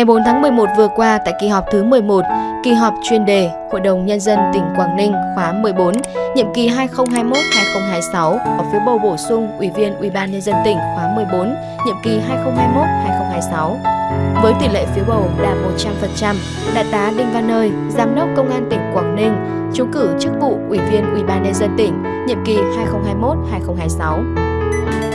Ngày 4 tháng 11 vừa qua tại kỳ họp thứ 11, kỳ họp chuyên đề Hội đồng Nhân dân tỉnh Quảng Ninh khóa 14, nhiệm kỳ 2021-2026 ở phiếu bầu bổ sung Ủy viên Ủy ban Nhân dân tỉnh khóa 14, nhiệm kỳ 2021-2026. Với tỷ lệ phiếu bầu đạt 100%, Đại tá Đinh Văn Nơi, Giám đốc Công an tỉnh Quảng Ninh, trúng cử chức vụ Ủy viên Ủy ban Nhân dân tỉnh, nhiệm kỳ 2021-2026.